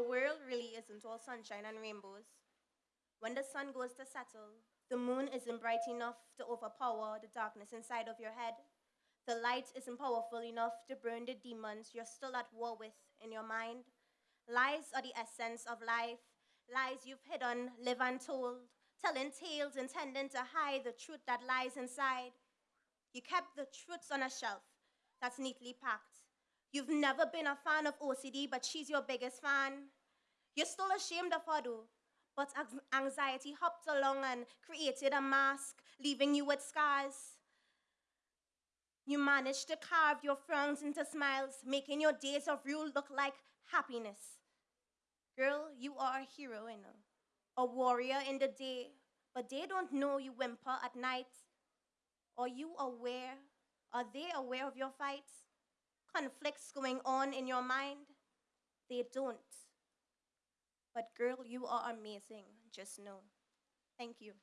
The world really isn't all sunshine and rainbows. When the sun goes to settle, the moon isn't bright enough to overpower the darkness inside of your head. The light isn't powerful enough to burn the demons you're still at war with in your mind. Lies are the essence of life, lies you've hidden, live untold, telling tales intending to hide the truth that lies inside. You kept the truths on a shelf that's neatly packed. You've never been a fan of OCD, but she's your biggest fan. You're still ashamed of her, though. But anxiety hopped along and created a mask, leaving you with scars. You managed to carve your frowns into smiles, making your days of rule look like happiness. Girl, you are a hero, you know, a warrior in the day, but they don't know you whimper at night. Are you aware? Are they aware of your fights? Conflicts going on in your mind? They don't. But girl, you are amazing, just know. Thank you.